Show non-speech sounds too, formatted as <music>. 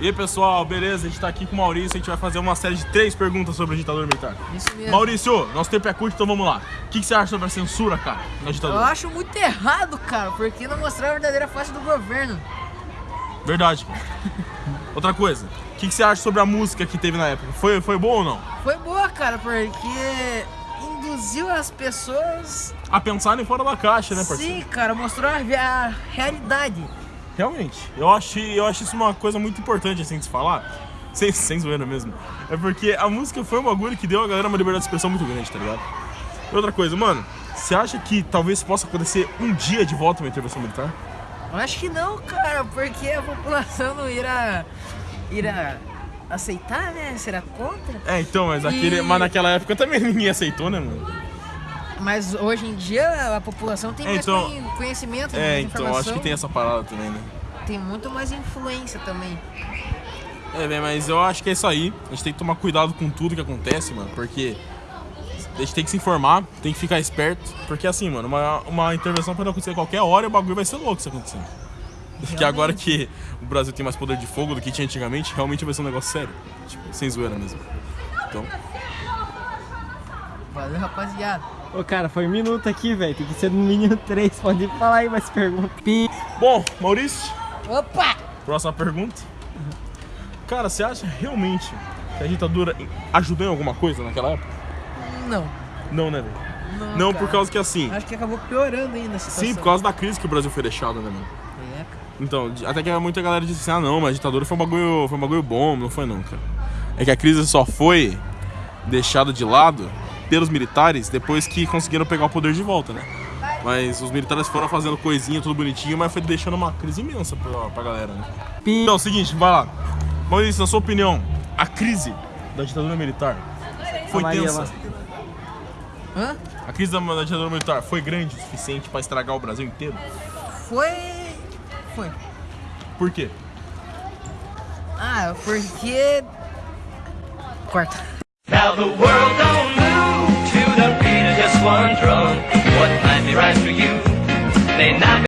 E aí, pessoal, beleza? A gente tá aqui com o Maurício, a gente vai fazer uma série de três perguntas sobre a ditadura militar. Isso mesmo. Maurício, nosso tempo é curto, então vamos lá. O que, que você acha sobre a censura, cara, na Eu ditadura? acho muito errado, cara, porque não mostrar a verdadeira face do governo. Verdade, cara. <laughs> Outra coisa, o que, que você acha sobre a música que teve na época? Foi, foi boa ou não? Foi boa, cara, porque induziu as pessoas. A pensarem fora da caixa, né, parceiro? Sim, cara, mostrou a, a realidade. Realmente. Eu acho, eu acho isso uma coisa muito importante, assim, de se falar. <laughs> Sem, sem zoeira mesmo. É porque a música foi um bagulho que deu a galera uma liberdade de expressão muito grande, tá ligado? E outra coisa, mano, você acha que talvez possa acontecer um dia de volta uma intervenção militar? Eu acho que não, cara, porque a população não irá, irá aceitar, né? Será contra? É, então, mas, aquele, E- mas naquela época também <laughs> ninguém aceitou, né, mano? Mas hoje em dia a população tem É, mais então- conhe- conhecimento, É, então, acho que tem essa parada também, né? tem muito mais influência também. É, bem, mas eu acho que é isso aí. A gente tem que tomar cuidado com tudo que acontece, mano, porque a gente tem que se informar, tem que ficar esperto, porque assim, mano, uma, uma intervenção pode acontecer a qualquer hora e o bagulho vai ser louco se acontecer. Porque agora que o Brasil tem mais poder de fogo do que tinha antigamente, realmente vai ser um negócio sério. Tipo, sem zoeira mesmo. Então, Valeu, rapaziada. Ô, cara, foi um minuto aqui, velho. Tem que ser no mínimo <laughs> três. Pode falar aí mais perguntas. Bom, Maurício, Opa! próxima pergunta. Cara, você acha realmente que a ditadura ajudou em alguma coisa naquela época? Não. Não, né, velho? Não, Não, cara. por causa que assim. Acho que acabou piorando ainda a situação. Sim, por causa da crise que o Brasil foi deixado, né, mano? É, cara. Então, até que muita galera disse assim, ah não, mas a ditadura foi um bagulho, foi um bagulho bom, não foi não, cara. É que a crise só foi deixada de lado pelos militares depois que conseguiram pegar o poder de volta, né? Mas os militares foram fazendo coisinha, tudo bonitinho, mas foi deixando uma crise imensa pra, pra galera, né? Então, é o seguinte, vai lá. Maurício, na sua opinião, a crise da ditadura militar foi Maria tensa? Hã? A crise da, da ditadura militar foi grande o suficiente pra estragar o Brasil inteiro? Foi. Foi. Por quê? Ah, porque. Corta. Now the world don't right for you